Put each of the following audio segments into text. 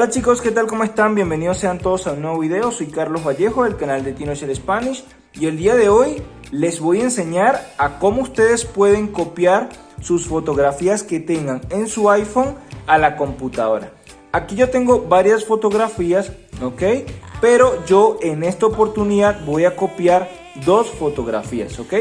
Hola chicos, ¿qué tal? ¿Cómo están? Bienvenidos sean todos a un nuevo video. Soy Carlos Vallejo del canal de TinoShare Spanish y el día de hoy les voy a enseñar a cómo ustedes pueden copiar sus fotografías que tengan en su iPhone a la computadora. Aquí yo tengo varias fotografías, ¿ok? Pero yo en esta oportunidad voy a copiar dos fotografías, ¿ok?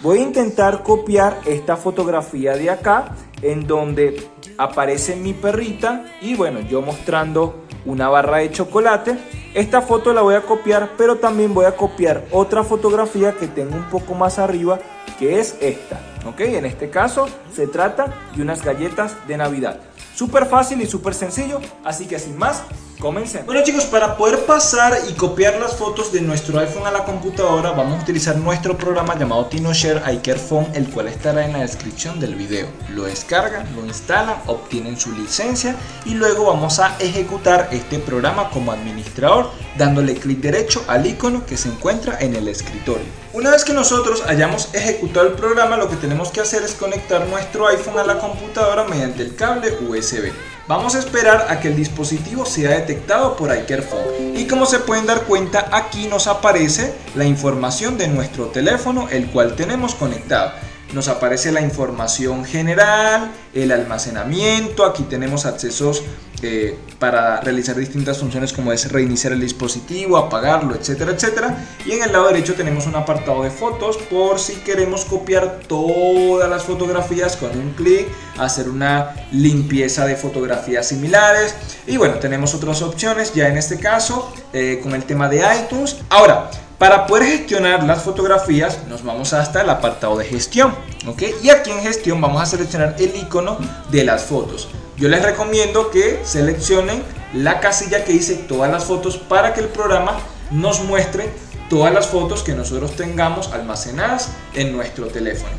Voy a intentar copiar esta fotografía de acá en donde aparece mi perrita y bueno, yo mostrando una barra de chocolate. Esta foto la voy a copiar, pero también voy a copiar otra fotografía que tengo un poco más arriba, que es esta. ¿Ok? En este caso se trata de unas galletas de Navidad. Súper fácil y súper sencillo, así que sin más, Comencemos. Bueno chicos, para poder pasar y copiar las fotos de nuestro iPhone a la computadora vamos a utilizar nuestro programa llamado TinoShare iCareFone el cual estará en la descripción del video. Lo descargan, lo instalan, obtienen su licencia y luego vamos a ejecutar este programa como administrador dándole clic derecho al icono que se encuentra en el escritorio. Una vez que nosotros hayamos ejecutado el programa lo que tenemos que hacer es conectar nuestro iPhone a la computadora mediante el cable USB. Vamos a esperar a que el dispositivo sea detectado por iCareFone y como se pueden dar cuenta aquí nos aparece la información de nuestro teléfono el cual tenemos conectado nos aparece la información general, el almacenamiento, aquí tenemos accesos eh, para realizar distintas funciones como es reiniciar el dispositivo, apagarlo, etcétera, etcétera. Y en el lado derecho tenemos un apartado de fotos por si queremos copiar todas las fotografías con un clic, hacer una limpieza de fotografías similares. Y bueno, tenemos otras opciones ya en este caso eh, con el tema de iTunes. Ahora, para poder gestionar las fotografías nos vamos hasta el apartado de gestión, ¿ok? Y aquí en gestión vamos a seleccionar el icono de las fotos. Yo les recomiendo que seleccionen la casilla que dice todas las fotos para que el programa nos muestre todas las fotos que nosotros tengamos almacenadas en nuestro teléfono.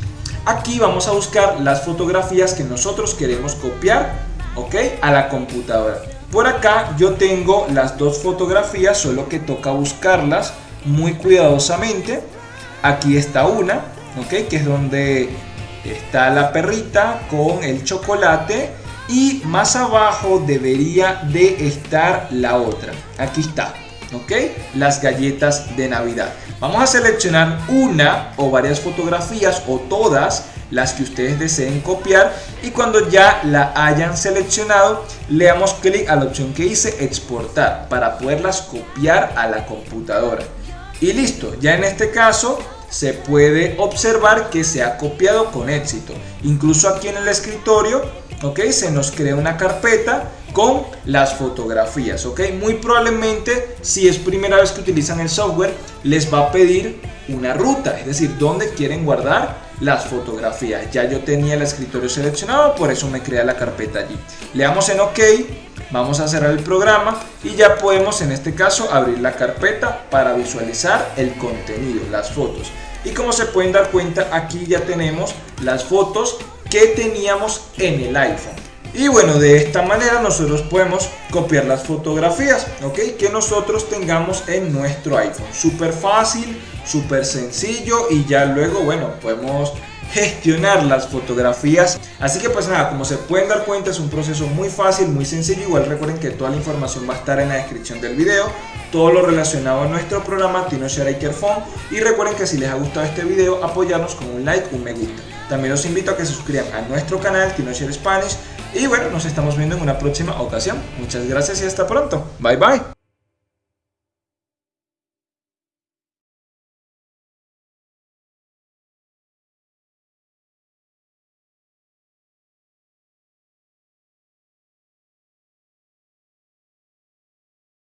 Aquí vamos a buscar las fotografías que nosotros queremos copiar, ¿ok? A la computadora. Por acá yo tengo las dos fotografías, solo que toca buscarlas muy cuidadosamente. Aquí está una, ¿ok? Que es donde está la perrita con el chocolate y más abajo debería de estar la otra. Aquí está, ¿ok? Las galletas de Navidad. Vamos a seleccionar una o varias fotografías o todas las que ustedes deseen copiar y cuando ya la hayan seleccionado le damos clic a la opción que dice exportar para poderlas copiar a la computadora. Y listo, ya en este caso se puede observar que se ha copiado con éxito. Incluso aquí en el escritorio, ok, se nos crea una carpeta con las fotografías, ok. Muy probablemente, si es primera vez que utilizan el software, les va a pedir una ruta, es decir, dónde quieren guardar las fotografías. Ya yo tenía el escritorio seleccionado, por eso me crea la carpeta allí. Le damos en OK Vamos a cerrar el programa y ya podemos en este caso abrir la carpeta para visualizar el contenido, las fotos. Y como se pueden dar cuenta aquí ya tenemos las fotos que teníamos en el iPhone. Y bueno, de esta manera nosotros podemos copiar las fotografías, ¿ok? Que nosotros tengamos en nuestro iPhone. Súper fácil, súper sencillo y ya luego, bueno, podemos gestionar las fotografías. Así que pues nada, como se pueden dar cuenta es un proceso muy fácil, muy sencillo. Igual recuerden que toda la información va a estar en la descripción del video. Todo lo relacionado a nuestro programa TinoShare Ikerphone. Y recuerden que si les ha gustado este video, apoyarnos con un like, un me gusta. También los invito a que se suscriban a nuestro canal TinoShare Spanish. Y bueno, nos estamos viendo en una próxima ocasión. Muchas gracias y hasta pronto. Bye bye.